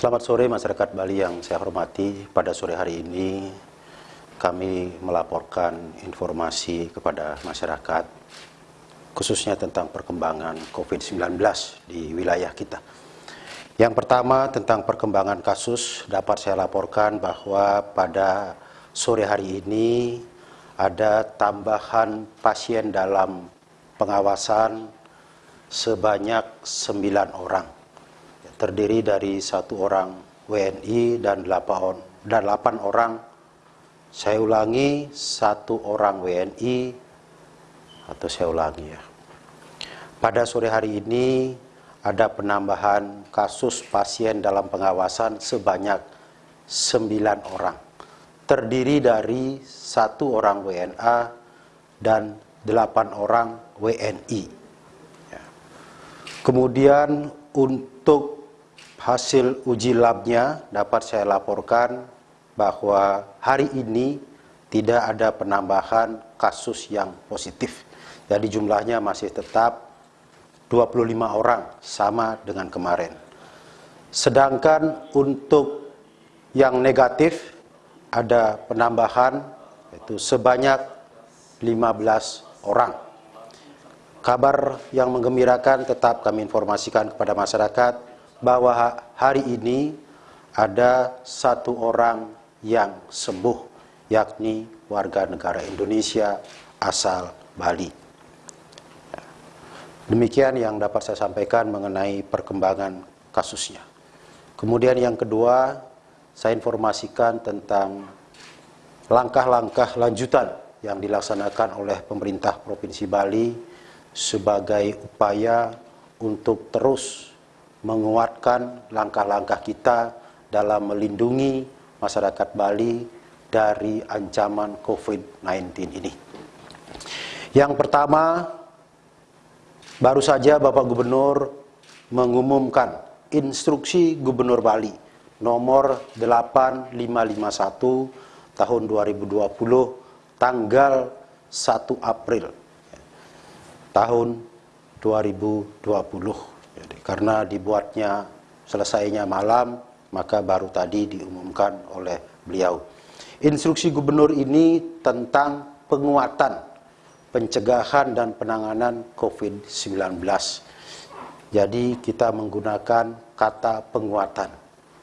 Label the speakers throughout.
Speaker 1: Selamat sore masyarakat Bali yang saya hormati. Pada sore hari ini kami melaporkan informasi kepada masyarakat khususnya tentang perkembangan COVID-19 di wilayah kita. Yang pertama tentang perkembangan kasus dapat saya laporkan bahwa pada sore hari ini ada tambahan pasien dalam pengawasan sebanyak 9 orang. Terdiri dari satu orang WNI dan 8, dan 8 orang, saya ulangi, satu orang WNI, atau saya ulangi ya. Pada sore hari ini ada penambahan kasus pasien dalam pengawasan sebanyak 9 orang. Terdiri dari satu orang WNA dan 8 orang WNI. Ya. Kemudian untuk hasil uji labnya dapat saya laporkan bahwa hari ini tidak ada penambahan kasus yang positif. Jadi jumlahnya masih tetap 25 orang sama dengan kemarin. Sedangkan untuk yang negatif ada penambahan yaitu sebanyak 15 orang. Kabar yang menggembirakan tetap kami informasikan kepada masyarakat bahwa hari ini ada satu orang yang sembuh, yakni warga negara Indonesia asal Bali. Demikian yang dapat saya sampaikan mengenai perkembangan kasusnya. Kemudian yang kedua, saya informasikan tentang langkah-langkah lanjutan yang dilaksanakan oleh pemerintah Provinsi Bali sebagai upaya untuk terus menguatkan langkah-langkah kita dalam melindungi masyarakat Bali dari ancaman COVID-19 ini. Yang pertama, baru saja Bapak Gubernur mengumumkan instruksi Gubernur Bali nomor 8551 tahun 2020 tanggal 1 April tahun 2020 jadi, karena dibuatnya selesainya malam, maka baru tadi diumumkan oleh beliau. Instruksi gubernur ini tentang penguatan pencegahan dan penanganan COVID-19. Jadi kita menggunakan kata penguatan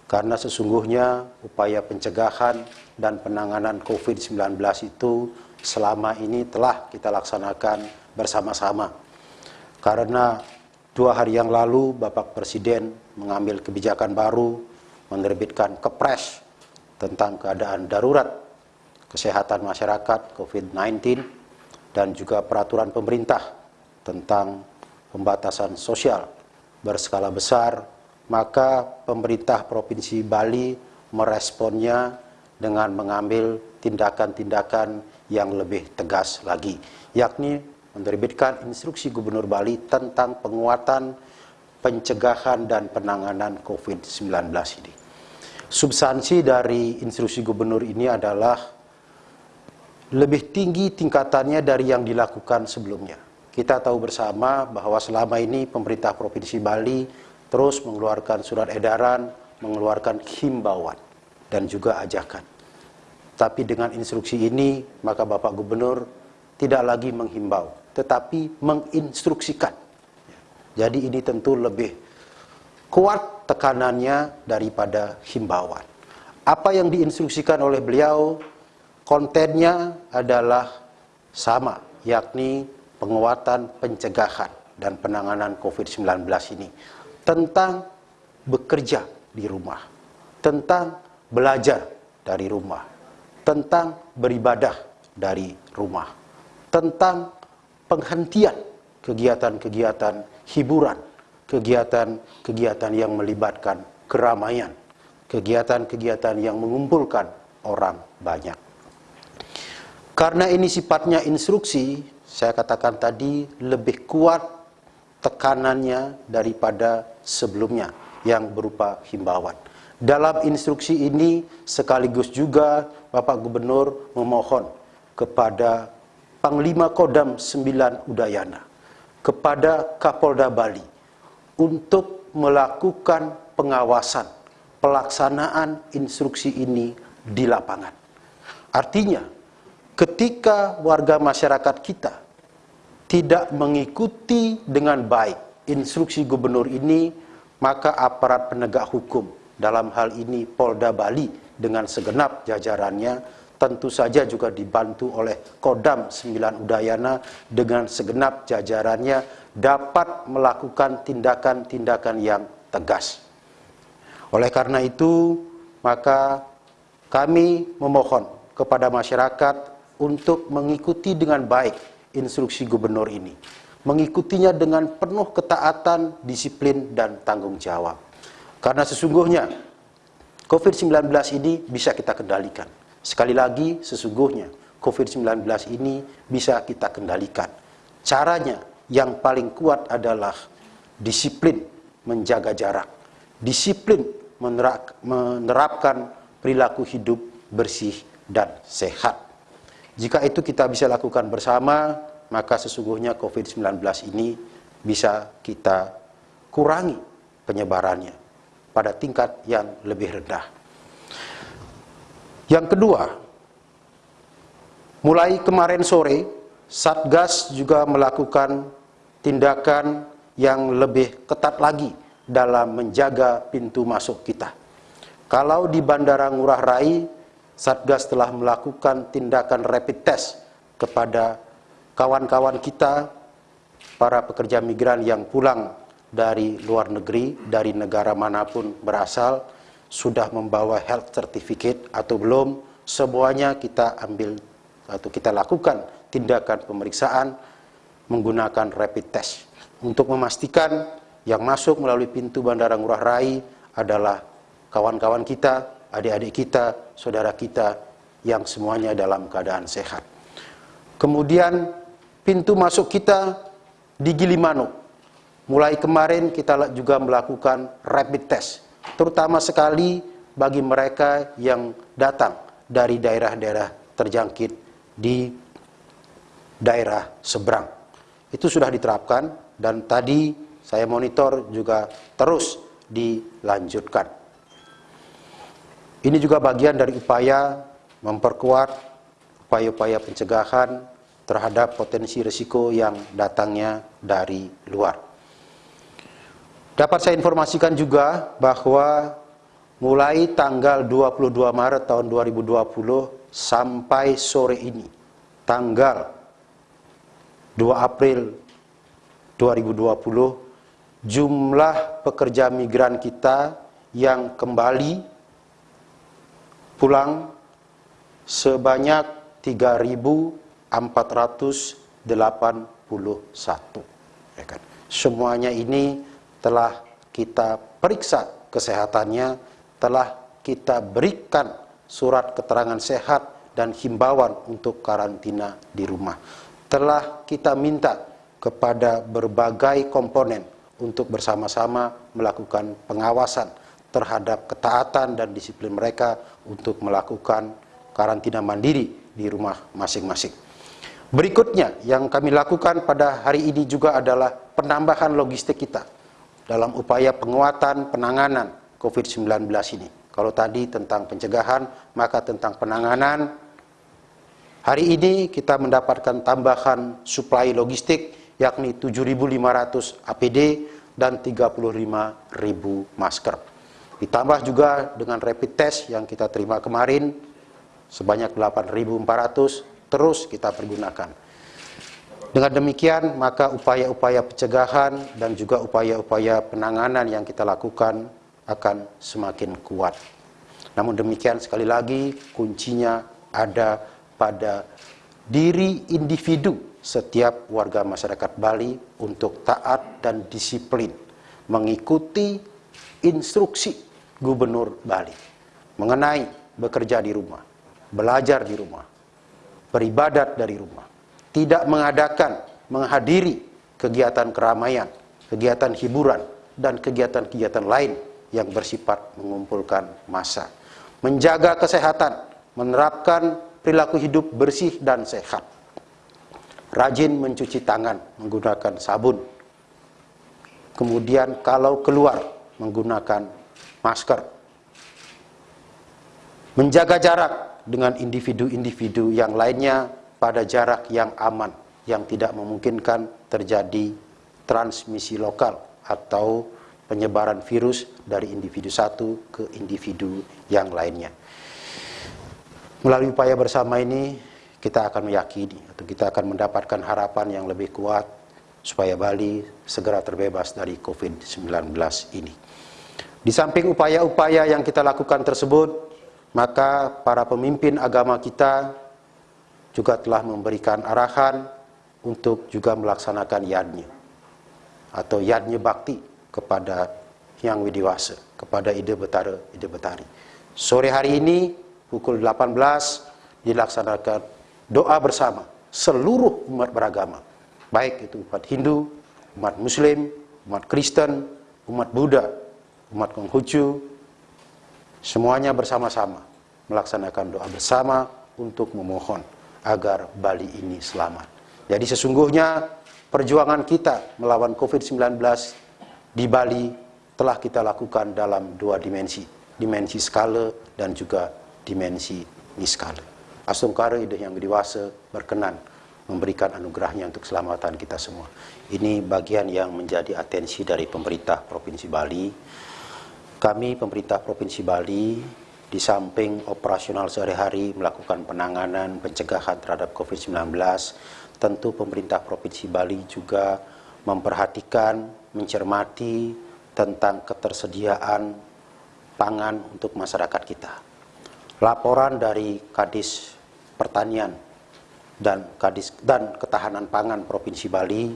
Speaker 1: karena sesungguhnya upaya pencegahan dan penanganan COVID-19 itu selama ini telah kita laksanakan bersama-sama. Karena Dua hari yang lalu Bapak Presiden mengambil kebijakan baru menerbitkan kepres tentang keadaan darurat kesehatan masyarakat COVID-19 dan juga peraturan pemerintah tentang pembatasan sosial berskala besar, maka pemerintah Provinsi Bali meresponnya dengan mengambil tindakan-tindakan yang lebih tegas lagi, yakni menerbitkan instruksi Gubernur Bali tentang penguatan pencegahan dan penanganan COVID-19 ini. Substansi dari instruksi Gubernur ini adalah lebih tinggi tingkatannya dari yang dilakukan sebelumnya. Kita tahu bersama bahwa selama ini pemerintah Provinsi Bali terus mengeluarkan surat edaran, mengeluarkan himbauan dan juga ajakan. Tapi dengan instruksi ini, maka Bapak Gubernur tidak lagi menghimbau, tetapi menginstruksikan. Jadi ini tentu lebih kuat tekanannya daripada himbauan. Apa yang diinstruksikan oleh beliau, kontennya adalah sama, yakni penguatan pencegahan dan penanganan COVID-19 ini. Tentang bekerja di rumah, tentang belajar dari rumah, tentang beribadah dari rumah, tentang penghentian kegiatan-kegiatan hiburan, kegiatan-kegiatan yang melibatkan keramaian, kegiatan-kegiatan yang mengumpulkan orang banyak. Karena ini sifatnya instruksi, saya katakan tadi lebih kuat tekanannya daripada sebelumnya yang berupa himbauan. Dalam instruksi ini sekaligus juga Bapak Gubernur memohon kepada Panglima Kodam 9 Udayana kepada Kapolda Bali untuk melakukan pengawasan, pelaksanaan instruksi ini di lapangan. Artinya, ketika warga masyarakat kita tidak mengikuti dengan baik instruksi gubernur ini, maka aparat penegak hukum dalam hal ini Polda Bali dengan segenap jajarannya tentu saja juga dibantu oleh Kodam 9 Udayana dengan segenap jajarannya dapat melakukan tindakan-tindakan yang tegas. Oleh karena itu, maka kami memohon kepada masyarakat untuk mengikuti dengan baik instruksi gubernur ini. Mengikutinya dengan penuh ketaatan, disiplin, dan tanggung jawab. Karena sesungguhnya COVID-19 ini bisa kita kendalikan. Sekali lagi, sesungguhnya COVID-19 ini bisa kita kendalikan. Caranya yang paling kuat adalah disiplin menjaga jarak, disiplin menerapkan perilaku hidup bersih dan sehat. Jika itu kita bisa lakukan bersama, maka sesungguhnya COVID-19 ini bisa kita kurangi penyebarannya pada tingkat yang lebih rendah. Yang kedua, mulai kemarin sore, Satgas juga melakukan tindakan yang lebih ketat lagi dalam menjaga pintu masuk kita. Kalau di Bandara Ngurah Rai, Satgas telah melakukan tindakan rapid test kepada kawan-kawan kita, para pekerja migran yang pulang dari luar negeri, dari negara mana pun berasal, sudah membawa health certificate atau belum, semuanya kita ambil atau kita lakukan tindakan pemeriksaan menggunakan rapid test untuk memastikan yang masuk melalui pintu Bandara Ngurah Rai adalah kawan-kawan kita, adik-adik kita, saudara kita yang semuanya dalam keadaan sehat. Kemudian pintu masuk kita di Gilimanu. Mulai kemarin kita juga melakukan rapid test terutama sekali bagi mereka yang datang dari daerah-daerah terjangkit di daerah seberang. Itu sudah diterapkan dan tadi saya monitor juga terus dilanjutkan. Ini juga bagian dari upaya memperkuat upaya-upaya pencegahan terhadap potensi risiko yang datangnya dari luar. Dapat saya informasikan juga bahwa mulai tanggal 22 Maret tahun 2020 sampai sore ini, tanggal 2 April 2020, jumlah pekerja migran kita yang kembali pulang sebanyak 3.481. Ya kan? Semuanya ini telah kita periksa kesehatannya, telah kita berikan surat keterangan sehat dan himbauan untuk karantina di rumah. Telah kita minta kepada berbagai komponen untuk bersama-sama melakukan pengawasan terhadap ketaatan dan disiplin mereka untuk melakukan karantina mandiri di rumah masing-masing. Berikutnya yang kami lakukan pada hari ini juga adalah penambahan logistik kita dalam upaya penguatan penanganan COVID-19 ini. Kalau tadi tentang pencegahan, maka tentang penanganan. Hari ini kita mendapatkan tambahan suplai logistik yakni 7.500 APD dan 35.000 masker. Ditambah juga dengan rapid test yang kita terima kemarin sebanyak 8.400 terus kita pergunakan. Dengan demikian, maka upaya-upaya pencegahan dan juga upaya-upaya penanganan yang kita lakukan akan semakin kuat. Namun demikian, sekali lagi, kuncinya ada pada diri individu setiap warga masyarakat Bali untuk taat dan disiplin mengikuti instruksi Gubernur Bali mengenai bekerja di rumah, belajar di rumah, beribadat dari rumah tidak mengadakan, menghadiri kegiatan keramaian, kegiatan hiburan, dan kegiatan-kegiatan lain yang bersifat mengumpulkan massa. Menjaga kesehatan, menerapkan perilaku hidup bersih dan sehat. Rajin mencuci tangan menggunakan sabun. Kemudian kalau keluar menggunakan masker. menjaga jarak dengan individu-individu yang lainnya pada jarak yang aman, yang tidak memungkinkan terjadi transmisi lokal atau penyebaran virus dari individu satu ke individu yang lainnya. Melalui upaya bersama ini, kita akan meyakini atau kita akan mendapatkan harapan yang lebih kuat supaya Bali segera terbebas dari COVID-19 ini. Di samping upaya-upaya yang kita lakukan tersebut, maka para pemimpin agama kita juga telah memberikan arahan untuk juga melaksanakan yadnya atau yadnya bakti kepada yang widiwasa, kepada ide betara, ide betari. Sore hari ini pukul 18 dilaksanakan doa bersama seluruh umat beragama, baik itu umat Hindu, umat Muslim, umat Kristen, umat Buddha, umat Konghucu, semuanya bersama-sama melaksanakan doa bersama untuk memohon agar Bali ini selamat. Jadi sesungguhnya perjuangan kita melawan COVID-19 di Bali telah kita lakukan dalam dua dimensi, dimensi skala dan juga dimensi niskala. Asungkara ide yang dewasa berkenan memberikan anugerahnya untuk keselamatan kita semua. Ini bagian yang menjadi atensi dari pemerintah Provinsi Bali kami pemerintah Provinsi Bali di samping operasional sehari-hari melakukan penanganan pencegahan terhadap COVID-19, tentu pemerintah Provinsi Bali juga memperhatikan, mencermati tentang ketersediaan pangan untuk masyarakat kita. Laporan dari Kadis Pertanian dan Kadis dan Ketahanan Pangan Provinsi Bali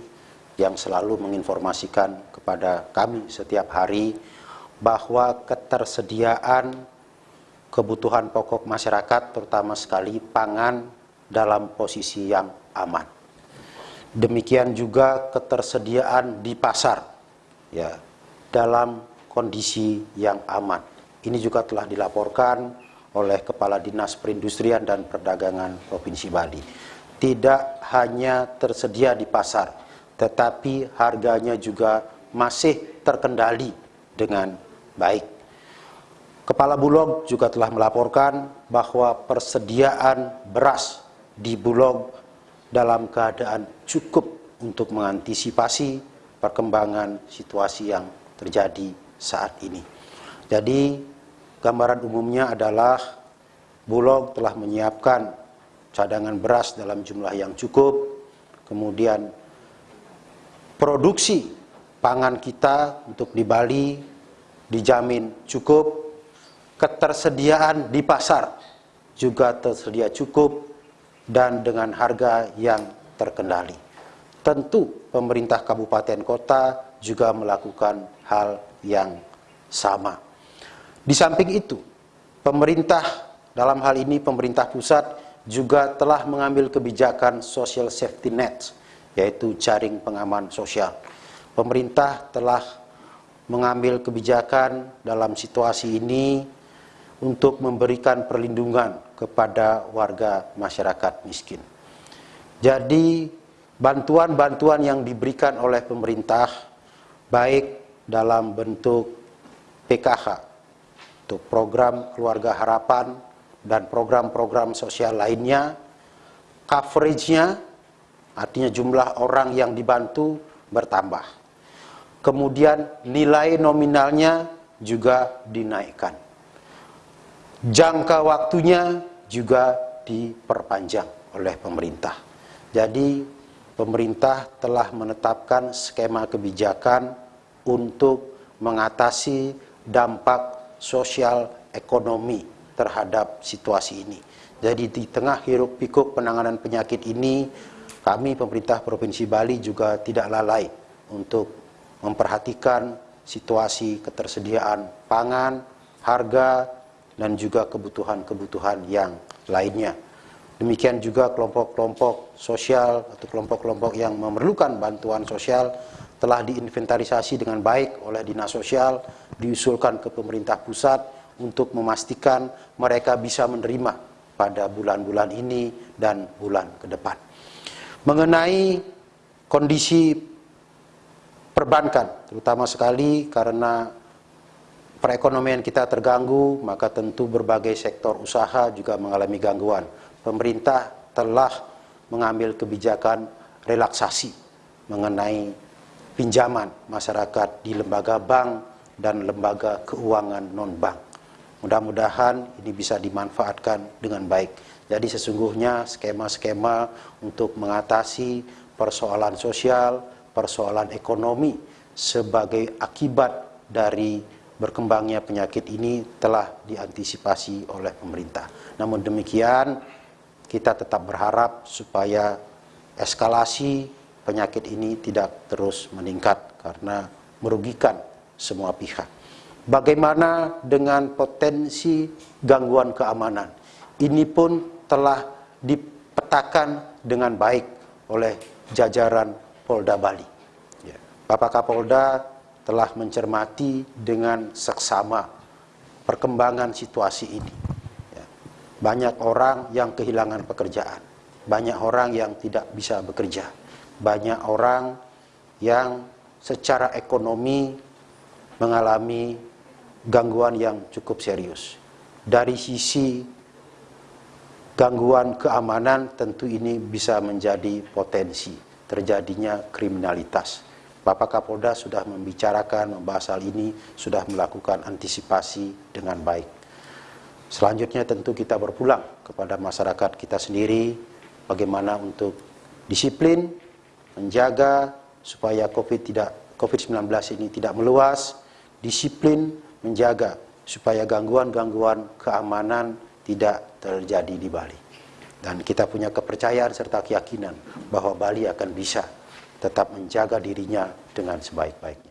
Speaker 1: yang selalu menginformasikan kepada kami setiap hari bahwa ketersediaan kebutuhan pokok masyarakat terutama sekali pangan dalam posisi yang aman. Demikian juga ketersediaan di pasar ya dalam kondisi yang aman. Ini juga telah dilaporkan oleh Kepala Dinas Perindustrian dan Perdagangan Provinsi Bali. Tidak hanya tersedia di pasar, tetapi harganya juga masih terkendali dengan baik. Kepala Bulog juga telah melaporkan bahwa persediaan beras di Bulog dalam keadaan cukup untuk mengantisipasi perkembangan situasi yang terjadi saat ini. Jadi gambaran umumnya adalah Bulog telah menyiapkan cadangan beras dalam jumlah yang cukup, kemudian produksi pangan kita untuk di Bali dijamin cukup, ketersediaan di pasar juga tersedia cukup dan dengan harga yang terkendali. Tentu pemerintah kabupaten kota juga melakukan hal yang sama. Di samping itu, pemerintah dalam hal ini pemerintah pusat juga telah mengambil kebijakan social safety net, yaitu jaring pengaman sosial. Pemerintah telah mengambil kebijakan dalam situasi ini untuk memberikan perlindungan kepada warga masyarakat miskin. Jadi bantuan-bantuan yang diberikan oleh pemerintah baik dalam bentuk PKH untuk program keluarga harapan dan program-program sosial lainnya coveragenya artinya jumlah orang yang dibantu bertambah kemudian nilai nominalnya juga dinaikkan. Jangka waktunya juga diperpanjang oleh pemerintah. Jadi pemerintah telah menetapkan skema kebijakan untuk mengatasi dampak sosial ekonomi terhadap situasi ini. Jadi di tengah hiruk pikuk penanganan penyakit ini, kami pemerintah Provinsi Bali juga tidak lalai untuk memperhatikan situasi ketersediaan pangan, harga, dan juga kebutuhan-kebutuhan yang lainnya. Demikian juga kelompok-kelompok sosial atau kelompok-kelompok yang memerlukan bantuan sosial telah diinventarisasi dengan baik oleh Dinas Sosial, diusulkan ke pemerintah pusat untuk memastikan mereka bisa menerima pada bulan-bulan ini dan bulan ke depan. Mengenai kondisi perbankan, terutama sekali karena perekonomian kita terganggu, maka tentu berbagai sektor usaha juga mengalami gangguan. Pemerintah telah mengambil kebijakan relaksasi mengenai pinjaman masyarakat di lembaga bank dan lembaga keuangan non-bank. Mudah-mudahan ini bisa dimanfaatkan dengan baik. Jadi sesungguhnya skema-skema untuk mengatasi persoalan sosial, persoalan ekonomi sebagai akibat dari berkembangnya penyakit ini telah diantisipasi oleh pemerintah. Namun demikian, kita tetap berharap supaya eskalasi penyakit ini tidak terus meningkat karena merugikan semua pihak. Bagaimana dengan potensi gangguan keamanan? Ini pun telah dipetakan dengan baik oleh jajaran Polda Bali. Ya. Bapak Kapolda telah mencermati dengan seksama perkembangan situasi ini. Ya. Banyak orang yang kehilangan pekerjaan, banyak orang yang tidak bisa bekerja, banyak orang yang secara ekonomi mengalami gangguan yang cukup serius. Dari sisi gangguan keamanan tentu ini bisa menjadi potensi terjadinya kriminalitas. Bapak Kapolda sudah membicarakan, membahas hal ini, sudah melakukan antisipasi dengan baik. Selanjutnya tentu kita berpulang kepada masyarakat kita sendiri, bagaimana untuk disiplin, menjaga supaya COVID tidak COVID-19 ini tidak meluas, disiplin menjaga supaya gangguan-gangguan keamanan tidak terjadi di Bali. Dan kita punya kepercayaan serta keyakinan bahwa Bali akan bisa tetap menjaga dirinya dengan sebaik-baiknya.